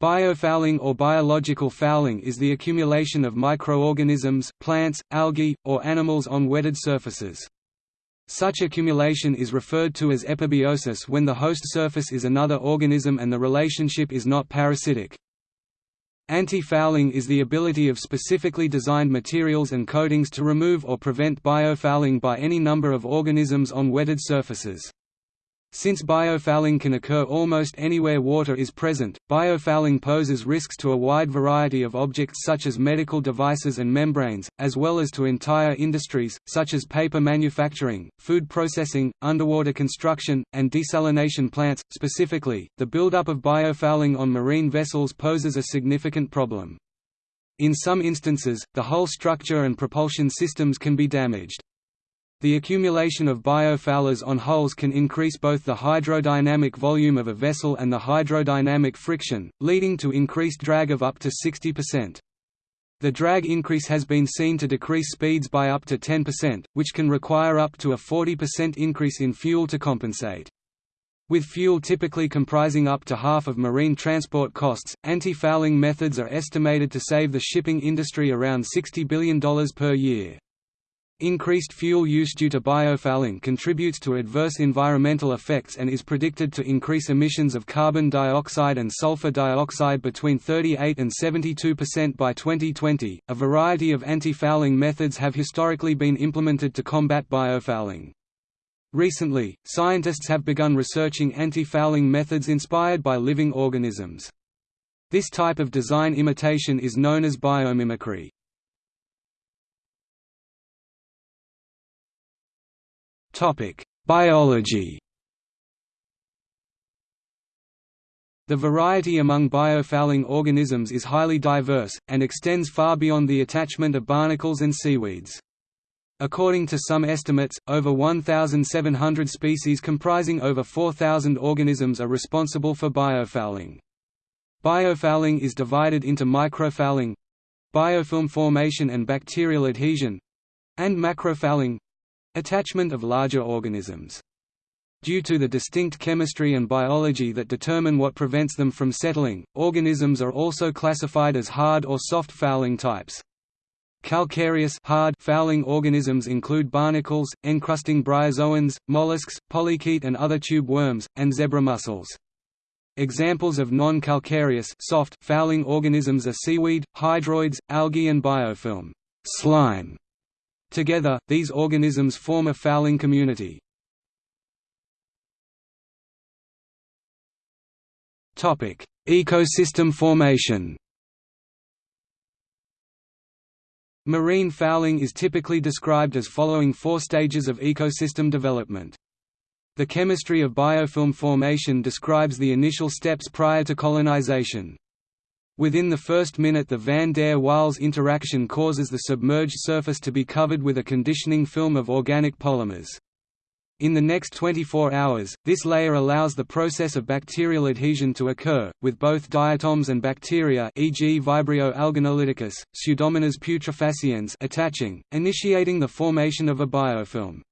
Biofouling or biological fouling is the accumulation of microorganisms, plants, algae, or animals on wetted surfaces. Such accumulation is referred to as epibiosis when the host surface is another organism and the relationship is not parasitic. Anti-fouling is the ability of specifically designed materials and coatings to remove or prevent biofouling by any number of organisms on wetted surfaces. Since biofouling can occur almost anywhere water is present, biofouling poses risks to a wide variety of objects such as medical devices and membranes, as well as to entire industries, such as paper manufacturing, food processing, underwater construction, and desalination plants. Specifically, the buildup of biofouling on marine vessels poses a significant problem. In some instances, the hull structure and propulsion systems can be damaged. The accumulation of biofoulers on hulls can increase both the hydrodynamic volume of a vessel and the hydrodynamic friction, leading to increased drag of up to 60%. The drag increase has been seen to decrease speeds by up to 10%, which can require up to a 40% increase in fuel to compensate. With fuel typically comprising up to half of marine transport costs, anti-fouling methods are estimated to save the shipping industry around $60 billion per year. Increased fuel use due to biofouling contributes to adverse environmental effects and is predicted to increase emissions of carbon dioxide and sulfur dioxide between 38 and 72% by 2020. A variety of anti-fouling methods have historically been implemented to combat biofouling. Recently, scientists have begun researching anti-fouling methods inspired by living organisms. This type of design imitation is known as biomimicry. Biology The variety among biofouling organisms is highly diverse, and extends far beyond the attachment of barnacles and seaweeds. According to some estimates, over 1,700 species comprising over 4,000 organisms are responsible for biofouling. Biofouling is divided into microfouling—biofilm formation and bacterial adhesion—and macrofouling Attachment of larger organisms. Due to the distinct chemistry and biology that determine what prevents them from settling, organisms are also classified as hard or soft fouling types. Calcareous hard fouling organisms include barnacles, encrusting bryozoans, mollusks, polychaete and other tube worms, and zebra mussels. Examples of non-calcareous soft fouling organisms are seaweed, hydroids, algae and biofilm slime. Together, these organisms form a fouling community. Ecosystem formation Marine fouling is typically described as following four stages of ecosystem development. The chemistry of biofilm formation describes the initial steps prior to colonization. Within the first minute the van der Waals interaction causes the submerged surface to be covered with a conditioning film of organic polymers. In the next 24 hours, this layer allows the process of bacterial adhesion to occur, with both diatoms and bacteria e.g. Vibrio alginolyticus, Pseudomonas putrefaciens attaching, initiating the formation of a biofilm.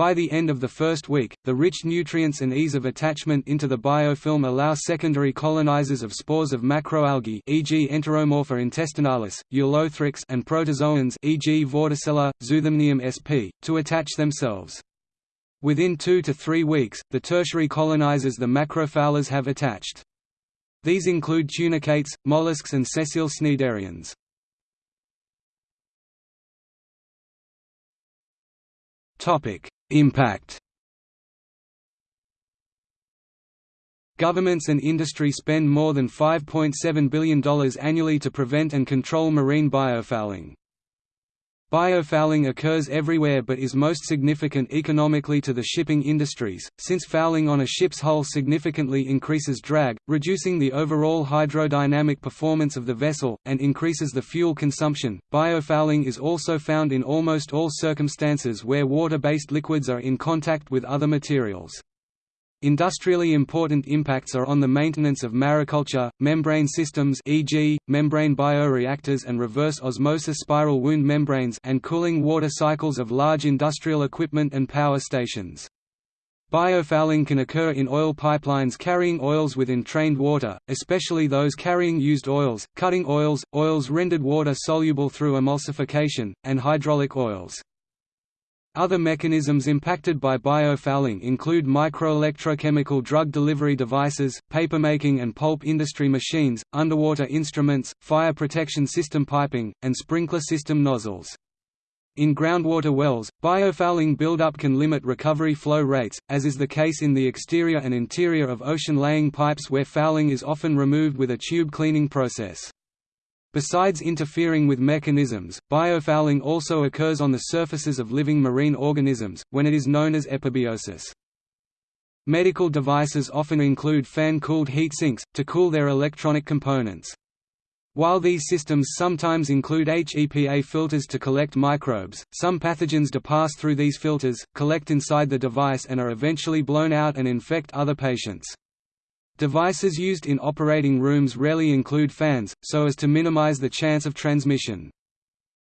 By the end of the first week, the rich nutrients and ease of attachment into the biofilm allow secondary colonizers of spores of macroalgae e.g. Enteromorpha intestinalis, Ulothrix and protozoans e.g. Vorticella, Zoothamnium sp. to attach themselves. Within two to three weeks, the tertiary colonizers the macrofoulers have attached. These include tunicates, mollusks and sessile cnidarians. Topic: Impact Governments and industry spend more than $5.7 billion annually to prevent and control marine biofouling. Biofouling occurs everywhere but is most significant economically to the shipping industries, since fouling on a ship's hull significantly increases drag, reducing the overall hydrodynamic performance of the vessel, and increases the fuel consumption. Biofouling is also found in almost all circumstances where water-based liquids are in contact with other materials. Industrially important impacts are on the maintenance of mariculture, membrane systems e.g., membrane bioreactors and reverse osmosis spiral wound membranes and cooling water cycles of large industrial equipment and power stations. Biofouling can occur in oil pipelines carrying oils with entrained water, especially those carrying used oils, cutting oils, oils rendered water-soluble through emulsification, and hydraulic oils. Other mechanisms impacted by biofouling include microelectrochemical drug delivery devices, papermaking and pulp industry machines, underwater instruments, fire protection system piping, and sprinkler system nozzles. In groundwater wells, biofouling buildup can limit recovery flow rates, as is the case in the exterior and interior of ocean-laying pipes where fouling is often removed with a tube cleaning process. Besides interfering with mechanisms, biofouling also occurs on the surfaces of living marine organisms, when it is known as epibiosis. Medical devices often include fan-cooled heat sinks, to cool their electronic components. While these systems sometimes include HEPA filters to collect microbes, some pathogens do pass through these filters, collect inside the device and are eventually blown out and infect other patients. Devices used in operating rooms rarely include fans, so as to minimize the chance of transmission.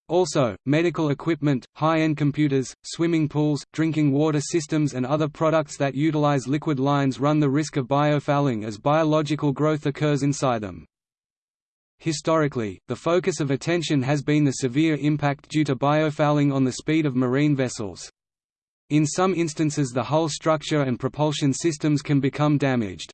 Also, medical equipment, high-end computers, swimming pools, drinking water systems and other products that utilize liquid lines run the risk of biofouling as biological growth occurs inside them. Historically, the focus of attention has been the severe impact due to biofouling on the speed of marine vessels. In some instances the hull structure and propulsion systems can become damaged.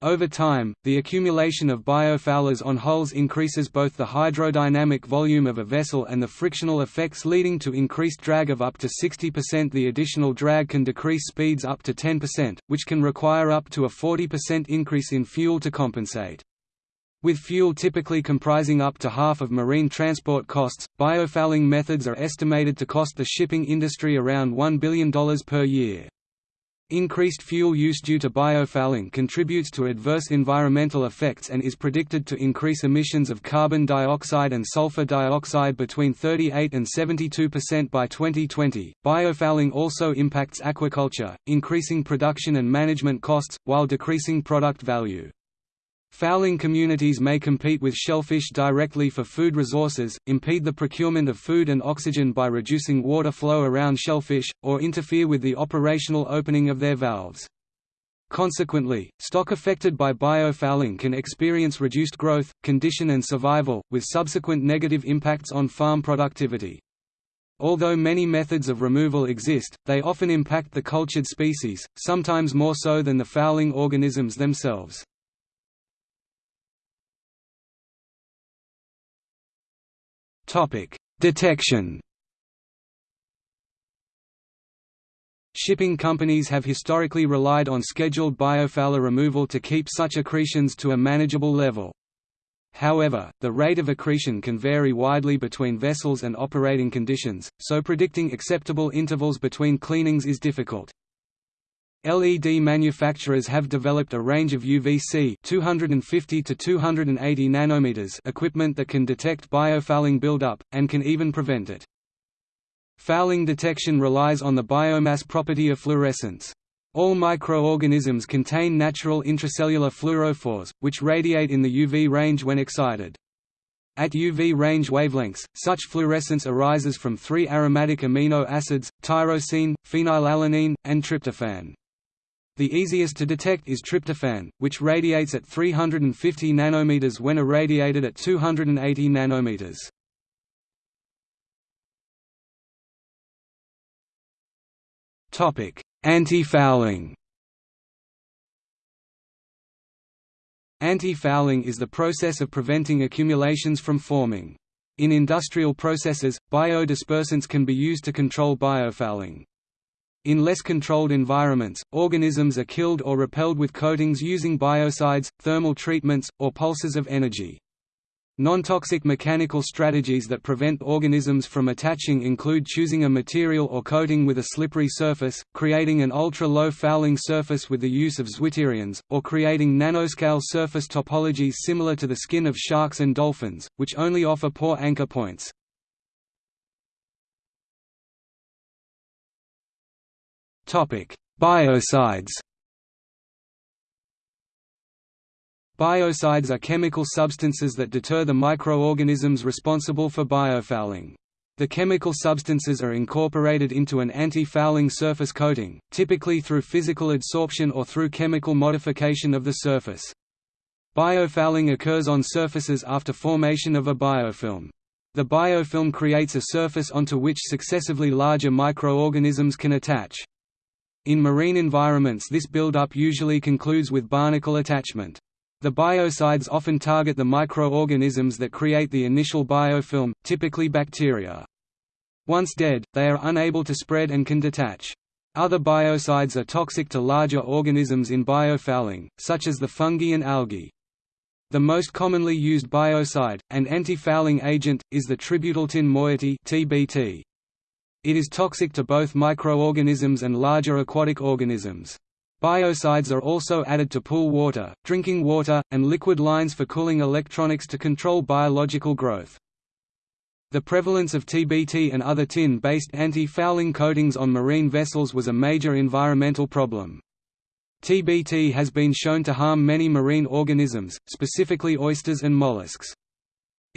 Over time, the accumulation of biofoulers on hulls increases both the hydrodynamic volume of a vessel and the frictional effects leading to increased drag of up to 60% The additional drag can decrease speeds up to 10%, which can require up to a 40% increase in fuel to compensate. With fuel typically comprising up to half of marine transport costs, biofouling methods are estimated to cost the shipping industry around $1 billion per year. Increased fuel use due to biofouling contributes to adverse environmental effects and is predicted to increase emissions of carbon dioxide and sulfur dioxide between 38 and 72% by 2020. Biofouling also impacts aquaculture, increasing production and management costs, while decreasing product value. Fouling communities may compete with shellfish directly for food resources, impede the procurement of food and oxygen by reducing water flow around shellfish, or interfere with the operational opening of their valves. Consequently, stock affected by biofouling can experience reduced growth, condition and survival, with subsequent negative impacts on farm productivity. Although many methods of removal exist, they often impact the cultured species, sometimes more so than the fouling organisms themselves. Topic: Detection. Shipping companies have historically relied on scheduled biofouler removal to keep such accretions to a manageable level. However, the rate of accretion can vary widely between vessels and operating conditions, so predicting acceptable intervals between cleanings is difficult. LED manufacturers have developed a range of UVC 250 to 280 nanometers equipment that can detect biofouling buildup, and can even prevent it. Fouling detection relies on the biomass property of fluorescence. All microorganisms contain natural intracellular fluorophores, which radiate in the UV range when excited. At UV range wavelengths, such fluorescence arises from three aromatic amino acids, tyrosine, phenylalanine, and tryptophan. The easiest to detect is tryptophan, which radiates at 350 nanometers when irradiated at 280 nanometers. Topic: Anti-fouling. Anti-fouling is the process of preventing accumulations from forming. In industrial processes, biodispersants can be used to control biofouling. In less controlled environments, organisms are killed or repelled with coatings using biocides, thermal treatments, or pulses of energy. Non-toxic mechanical strategies that prevent organisms from attaching include choosing a material or coating with a slippery surface, creating an ultra-low fouling surface with the use of zwitterions, or creating nanoscale surface topologies similar to the skin of sharks and dolphins, which only offer poor anchor points. Biocides. Biocides are chemical substances that deter the microorganisms responsible for biofouling. The chemical substances are incorporated into an anti-fouling surface coating, typically through physical adsorption or through chemical modification of the surface. Biofouling occurs on surfaces after formation of a biofilm. The biofilm creates a surface onto which successively larger microorganisms can attach. In marine environments this buildup usually concludes with barnacle attachment. The biocides often target the microorganisms that create the initial biofilm, typically bacteria. Once dead, they are unable to spread and can detach. Other biocides are toxic to larger organisms in biofouling, such as the fungi and algae. The most commonly used biocide, and anti-fouling agent, is the tributyltin moiety (TBT). It is toxic to both microorganisms and larger aquatic organisms. Biocides are also added to pool water, drinking water, and liquid lines for cooling electronics to control biological growth. The prevalence of TBT and other tin-based anti-fouling coatings on marine vessels was a major environmental problem. TBT has been shown to harm many marine organisms, specifically oysters and mollusks.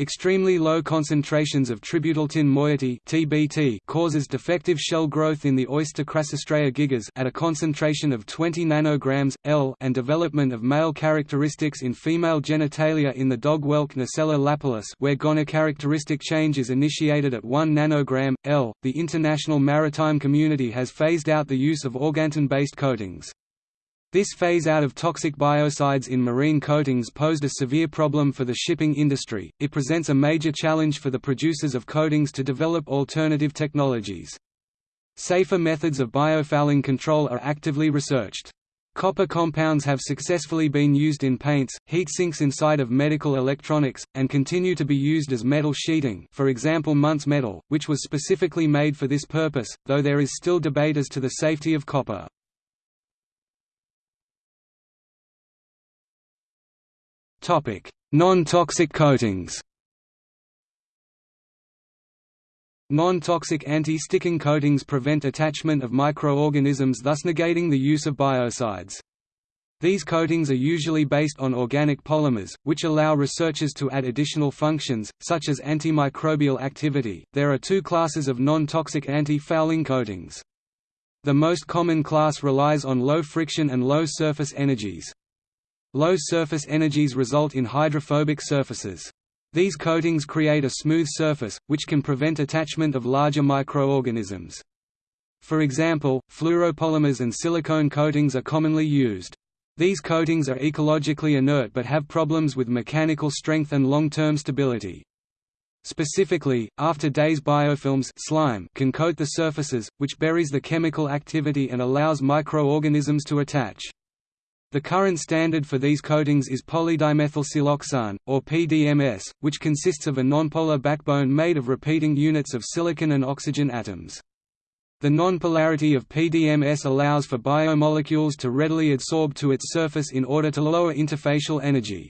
Extremely low concentrations of tributyltin moiety (TBT) causes defective shell growth in the oyster Crassostrea gigas at a concentration of 20 nanograms L and development of male characteristics in female genitalia in the dog whelk Nucella lapillus where gonochoristic change is initiated at 1 nanogram L. The international maritime community has phased out the use of organotin-based coatings. This phase out of toxic biocides in marine coatings posed a severe problem for the shipping industry. It presents a major challenge for the producers of coatings to develop alternative technologies. Safer methods of biofouling control are actively researched. Copper compounds have successfully been used in paints, heat sinks inside of medical electronics, and continue to be used as metal sheeting for example Muntz metal, which was specifically made for this purpose, though there is still debate as to the safety of copper. Non-toxic coatings. Non-toxic anti-sticking coatings prevent attachment of microorganisms thus negating the use of biocides. These coatings are usually based on organic polymers, which allow researchers to add additional functions, such as antimicrobial activity. There are two classes of non-toxic anti-fouling coatings. The most common class relies on low friction and low surface energies. Low surface energies result in hydrophobic surfaces. These coatings create a smooth surface, which can prevent attachment of larger microorganisms. For example, fluoropolymers and silicone coatings are commonly used. These coatings are ecologically inert but have problems with mechanical strength and long-term stability. Specifically, after days biofilms slime can coat the surfaces, which buries the chemical activity and allows microorganisms to attach. The current standard for these coatings is polydimethylsiloxane, or PDMS, which consists of a nonpolar backbone made of repeating units of silicon and oxygen atoms. The nonpolarity of PDMS allows for biomolecules to readily adsorb to its surface in order to lower interfacial energy.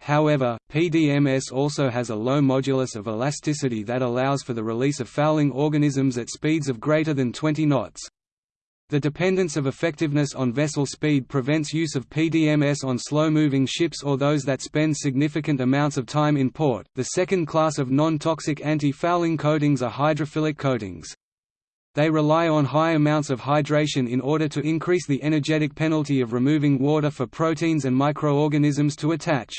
However, PDMS also has a low modulus of elasticity that allows for the release of fouling organisms at speeds of greater than 20 knots. The dependence of effectiveness on vessel speed prevents use of PDMS on slow-moving ships or those that spend significant amounts of time in port. The second class of non-toxic anti-fouling coatings are hydrophilic coatings. They rely on high amounts of hydration in order to increase the energetic penalty of removing water for proteins and microorganisms to attach.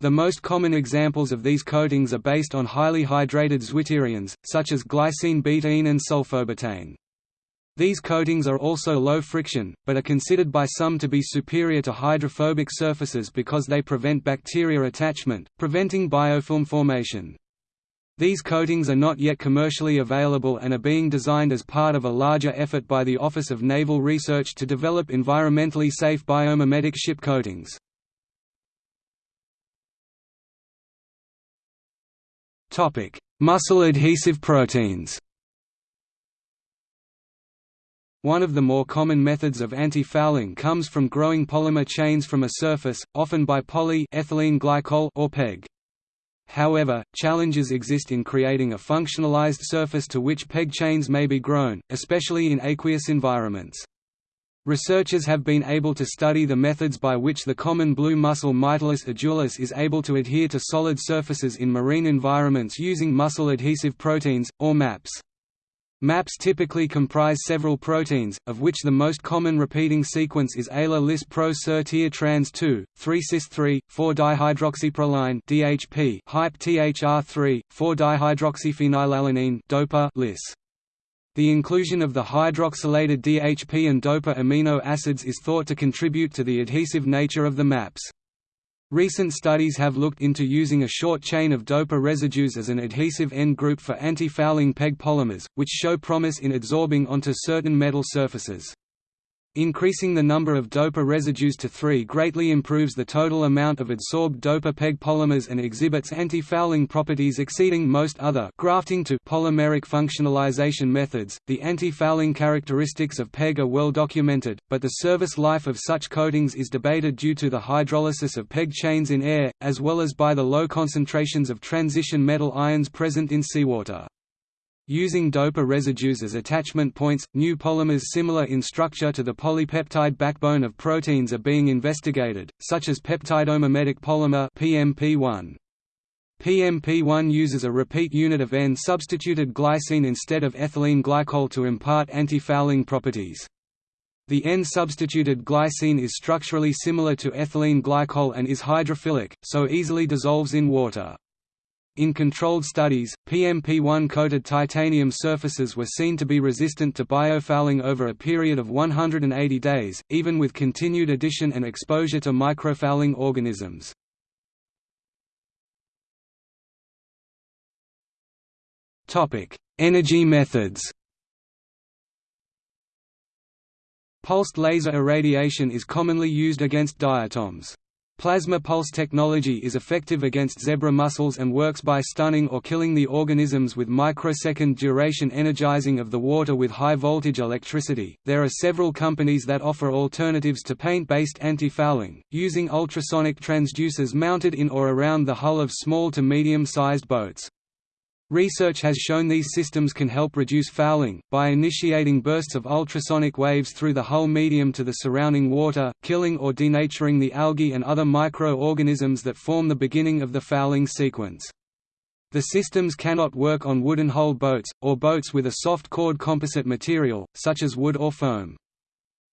The most common examples of these coatings are based on highly hydrated zwitterions, such as glycine betaine and sulfobetaine. These coatings are also low friction, but are considered by some to be superior to hydrophobic surfaces because they prevent bacteria attachment, preventing biofilm formation. These coatings are not yet commercially available and are being designed as part of a larger effort by the Office of Naval Research to develop environmentally safe biomimetic ship coatings. Mussel adhesive proteins one of the more common methods of anti-fouling comes from growing polymer chains from a surface, often by poly-ethylene glycol or PEG. However, challenges exist in creating a functionalized surface to which PEG chains may be grown, especially in aqueous environments. Researchers have been able to study the methods by which the common blue mussel Mytilus edulis is able to adhere to solid surfaces in marine environments using mussel adhesive proteins, or MAPS. MAPS typically comprise several proteins, of which the most common repeating sequence is ALA lis pro tir trans 2, 3 cis 3, 4 dihydroxyproline DHP, hype THR3, 4 dihydroxyphenylalanine DOPA lis. The inclusion of the hydroxylated DHP and DOPA amino acids is thought to contribute to the adhesive nature of the maps. Recent studies have looked into using a short chain of DOPA residues as an adhesive end group for anti-fouling PEG polymers, which show promise in adsorbing onto certain metal surfaces. Increasing the number of DOPA residues to 3 greatly improves the total amount of adsorbed DOPA PEG polymers and exhibits anti-fouling properties exceeding most other grafting to polymeric functionalization methods. The anti-fouling characteristics of PEG are well documented, but the service life of such coatings is debated due to the hydrolysis of PEG chains in air, as well as by the low concentrations of transition metal ions present in seawater. Using DOPA residues as attachment points, new polymers similar in structure to the polypeptide backbone of proteins are being investigated, such as peptidomimetic polymer PMP1. PMP1 uses a repeat unit of N-substituted glycine instead of ethylene glycol to impart anti-fouling properties. The N-substituted glycine is structurally similar to ethylene glycol and is hydrophilic, so easily dissolves in water. In controlled studies, PMP1-coated titanium surfaces were seen to be resistant to biofouling over a period of 180 days, even with continued addition and exposure to microfouling organisms. Energy methods Pulsed laser irradiation is commonly used against diatoms. Plasma pulse technology is effective against zebra mussels and works by stunning or killing the organisms with microsecond duration energizing of the water with high voltage electricity. There are several companies that offer alternatives to paint based anti fouling, using ultrasonic transducers mounted in or around the hull of small to medium sized boats. Research has shown these systems can help reduce fouling, by initiating bursts of ultrasonic waves through the hull medium to the surrounding water, killing or denaturing the algae and other micro-organisms that form the beginning of the fouling sequence. The systems cannot work on wooden hull boats, or boats with a soft cored composite material, such as wood or foam.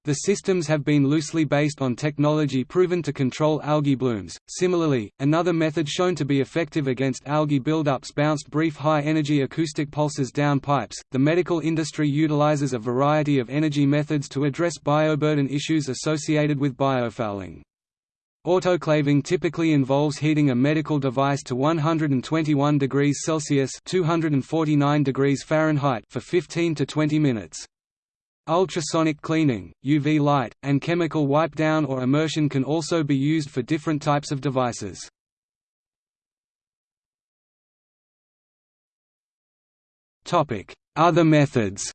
The systems have been loosely based on technology proven to control algae blooms. Similarly, another method shown to be effective against algae buildups bounced brief high energy acoustic pulses down pipes. The medical industry utilizes a variety of energy methods to address bioburden issues associated with biofouling. Autoclaving typically involves heating a medical device to 121 degrees Celsius (249 degrees Fahrenheit) for 15 to 20 minutes. Ultrasonic cleaning, UV light, and chemical wipe down or immersion can also be used for different types of devices. Other methods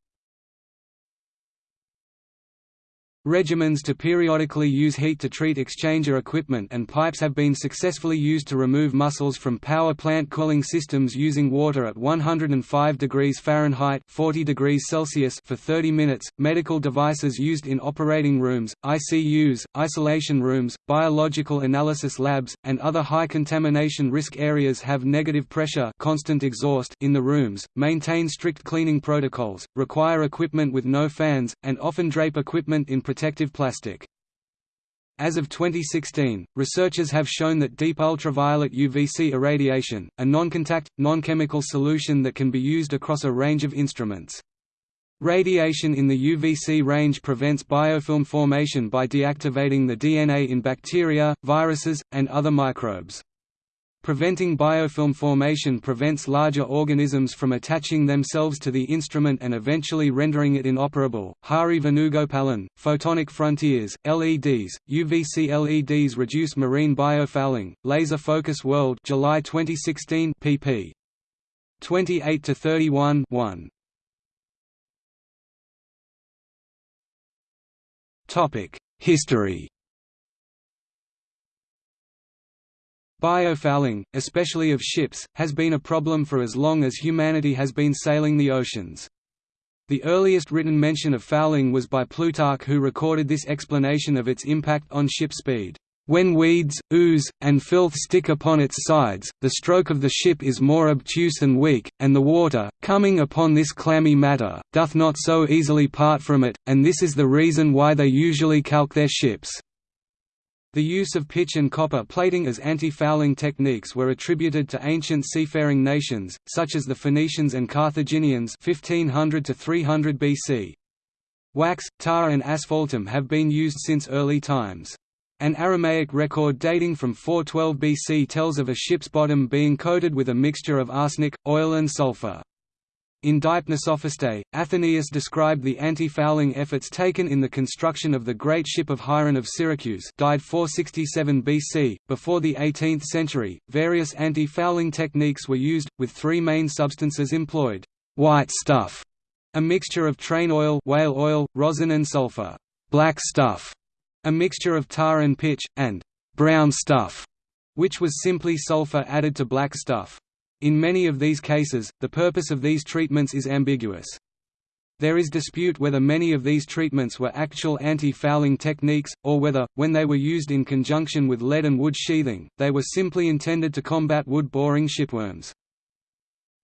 Regimens to periodically use heat-to-treat exchanger equipment and pipes have been successfully used to remove mussels from power plant cooling systems using water at 105 degrees Fahrenheit 40 degrees Celsius for 30 minutes. Medical devices used in operating rooms, ICUs, isolation rooms, biological analysis labs, and other high contamination risk areas have negative pressure constant exhaust in the rooms, maintain strict cleaning protocols, require equipment with no fans, and often drape equipment in protective plastic. As of 2016, researchers have shown that deep ultraviolet UVC irradiation, a non-contact, non-chemical solution that can be used across a range of instruments. Radiation in the UVC range prevents biofilm formation by deactivating the DNA in bacteria, viruses, and other microbes. Preventing biofilm formation prevents larger organisms from attaching themselves to the instrument and eventually rendering it inoperable. Hari Venugopalan, Photonic Frontiers, LEDs, UVC LEDs reduce marine biofouling. Laser Focus World, July 2016, pp. 28 to 31 1. Topic: History. Biofouling, especially of ships, has been a problem for as long as humanity has been sailing the oceans. The earliest written mention of fouling was by Plutarch who recorded this explanation of its impact on ship speed. When weeds, ooze, and filth stick upon its sides, the stroke of the ship is more obtuse and weak, and the water, coming upon this clammy matter, doth not so easily part from it, and this is the reason why they usually calk their ships. The use of pitch and copper plating as anti-fouling techniques were attributed to ancient seafaring nations, such as the Phoenicians and Carthaginians 1500 to 300 BC. Wax, tar and asphaltum have been used since early times. An Aramaic record dating from 412 BC tells of a ship's bottom being coated with a mixture of arsenic, oil and sulfur. In Deipnosophistae, Athenaeus described the anti-fouling efforts taken in the construction of the great ship of Hieron of Syracuse died 467 BC. Before the 18th century, various anti-fouling techniques were used, with three main substances employed. White stuff, a mixture of train oil, whale oil, rosin and sulfur. Black stuff, a mixture of tar and pitch, and brown stuff, which was simply sulfur added to black stuff. In many of these cases, the purpose of these treatments is ambiguous. There is dispute whether many of these treatments were actual anti-fouling techniques, or whether, when they were used in conjunction with lead and wood sheathing, they were simply intended to combat wood-boring shipworms.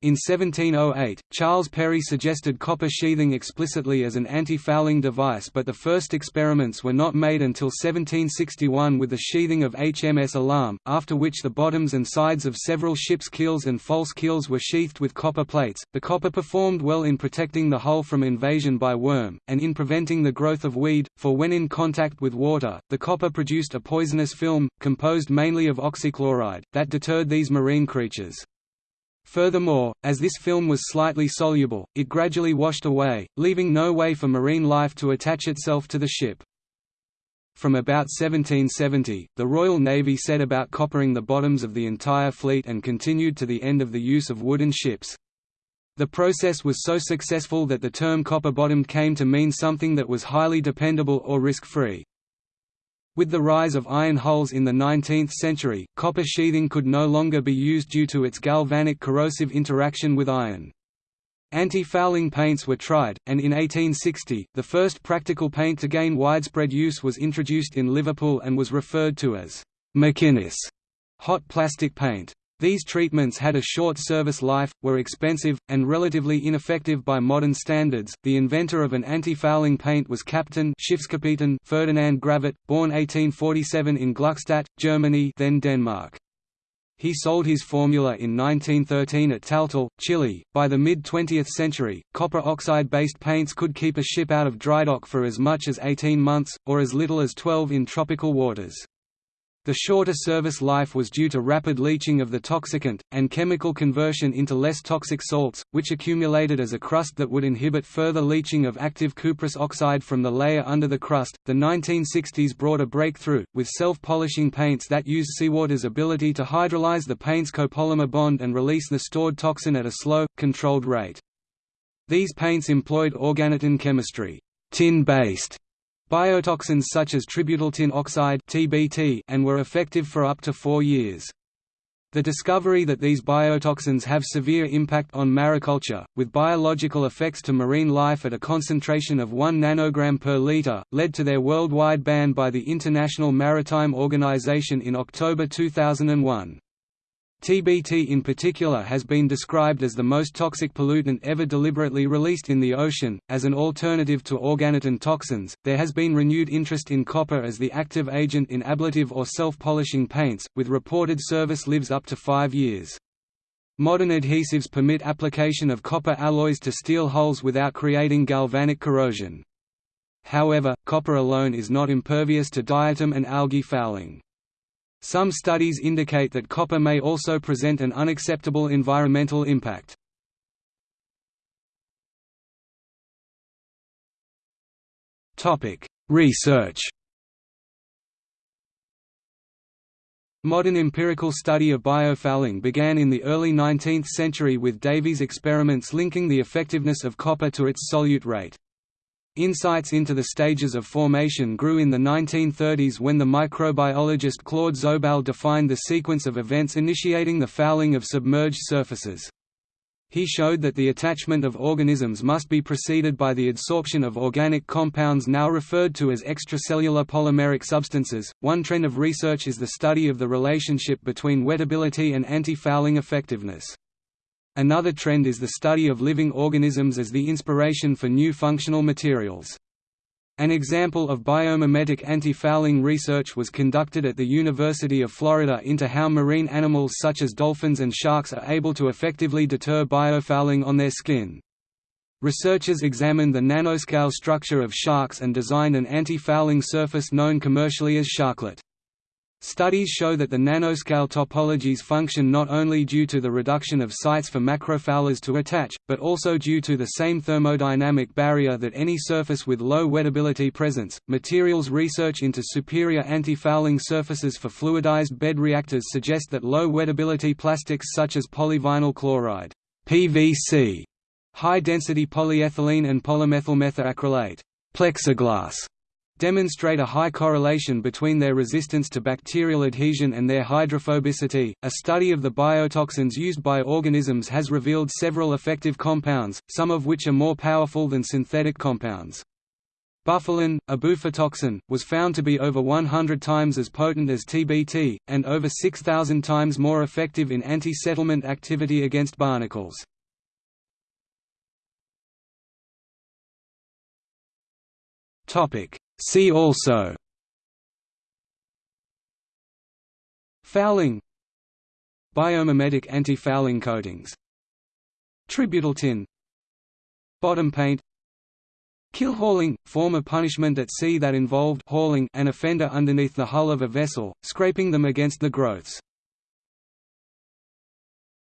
In 1708, Charles Perry suggested copper sheathing explicitly as an anti-fouling device but the first experiments were not made until 1761 with the sheathing of HMS Alarm, after which the bottoms and sides of several ships' keels and false keels were sheathed with copper plates. The copper performed well in protecting the hull from invasion by worm, and in preventing the growth of weed, for when in contact with water, the copper produced a poisonous film, composed mainly of oxychloride, that deterred these marine creatures. Furthermore, as this film was slightly soluble, it gradually washed away, leaving no way for marine life to attach itself to the ship. From about 1770, the Royal Navy set about coppering the bottoms of the entire fleet and continued to the end of the use of wooden ships. The process was so successful that the term copper-bottomed came to mean something that was highly dependable or risk-free. With the rise of iron hulls in the 19th century, copper sheathing could no longer be used due to its galvanic corrosive interaction with iron. Anti-fouling paints were tried, and in 1860, the first practical paint to gain widespread use was introduced in Liverpool and was referred to as McInnes hot plastic paint. These treatments had a short service life, were expensive, and relatively ineffective by modern standards. The inventor of an anti-fouling paint was Captain Ferdinand Gravert, born 1847 in Gluckstadt, Germany, then Denmark. He sold his formula in 1913 at Taltal, Chile. By the mid 20th century, copper oxide based paints could keep a ship out of drydock for as much as 18 months, or as little as 12 in tropical waters. The shorter service life was due to rapid leaching of the toxicant, and chemical conversion into less toxic salts, which accumulated as a crust that would inhibit further leaching of active cuprous oxide from the layer under the crust. The 1960s brought a breakthrough, with self polishing paints that used seawater's ability to hydrolyze the paint's copolymer bond and release the stored toxin at a slow, controlled rate. These paints employed organotin chemistry, tin based biotoxins such as tributyltin oxide (TBT) and were effective for up to 4 years. The discovery that these biotoxins have severe impact on mariculture, with biological effects to marine life at a concentration of 1 nanogram per liter, led to their worldwide ban by the International Maritime Organization in October 2001. TBT in particular has been described as the most toxic pollutant ever deliberately released in the ocean. As an alternative to organotin toxins, there has been renewed interest in copper as the active agent in ablative or self polishing paints, with reported service lives up to five years. Modern adhesives permit application of copper alloys to steel hulls without creating galvanic corrosion. However, copper alone is not impervious to diatom and algae fouling. Some studies indicate that copper may also present an unacceptable environmental impact. Research Modern empirical study of biofouling began in the early 19th century with Davy's experiments linking the effectiveness of copper to its solute rate. Insights into the stages of formation grew in the 1930s when the microbiologist Claude ZoBell defined the sequence of events initiating the fouling of submerged surfaces. he showed that the attachment of organisms must be preceded by the adsorption of organic compounds now referred to as extracellular polymeric substances. One trend of research is the study of the relationship between wettability and anti-fouling effectiveness. Another trend is the study of living organisms as the inspiration for new functional materials. An example of biomimetic anti-fouling research was conducted at the University of Florida into how marine animals such as dolphins and sharks are able to effectively deter biofouling on their skin. Researchers examined the nanoscale structure of sharks and designed an anti-fouling surface known commercially as Sharklet. Studies show that the nanoscale topologies function not only due to the reduction of sites for macrofoulers to attach, but also due to the same thermodynamic barrier that any surface with low wettability presents. Materials research into superior anti-fouling surfaces for fluidized bed reactors suggest that low wettability plastics such as polyvinyl chloride (PVC), high-density polyethylene and polymethylmethacrylate plexiglass demonstrate a high correlation between their resistance to bacterial adhesion and their hydrophobicity. A study of the biotoxins used by organisms has revealed several effective compounds, some of which are more powerful than synthetic compounds. Bufalin, a bufotoxin, was found to be over 100 times as potent as TBT, and over 6,000 times more effective in anti-settlement activity against barnacles. Topic: See also. Fouling. Biomimetic anti-fouling coatings. Tributyl tin. Bottom paint. Keelhauling, form of punishment at sea that involved hauling an offender underneath the hull of a vessel, scraping them against the growths